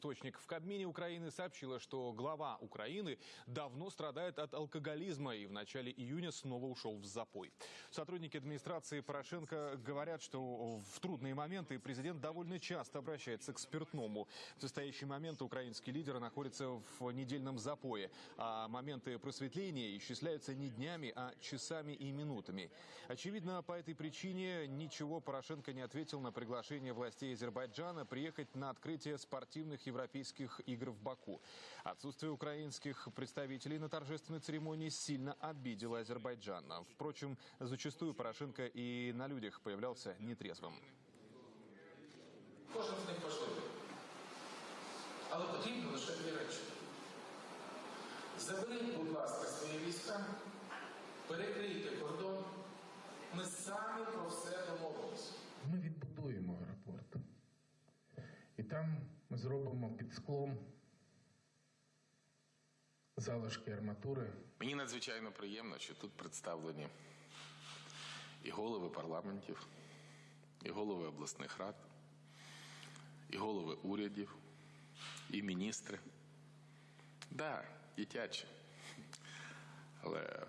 источник в Кабмине Украины сообщила, что глава Украины давно страдает от алкоголизма и в начале июня снова ушел в запой. Сотрудники администрации Порошенко говорят, что в трудные моменты президент довольно часто обращается к спиртному. В настоящий момент украинский лидер находится в недельном запое, а моменты просветления исчисляются не днями, а часами и минутами. Очевидно, по этой причине ничего Порошенко не ответил на приглашение властей Азербайджана приехать на открытие спортивных европейских игр в Баку. Отсутствие украинских представителей на торжественной церемонии сильно обидело Азербайджан. Впрочем, зачастую Порошенко и на людях появлялся нетрезвым. Кожен з них важливий. Але потрібно лише дві речі. Заберіть, будь ласка, свої війська, І там ми зробимо під склом залишки арматури. Мені надзвичайно приємно, що тут представлені і голови парламентів, і голови обласних рад, і голови урядів, і міністри. Да, дитячі. Але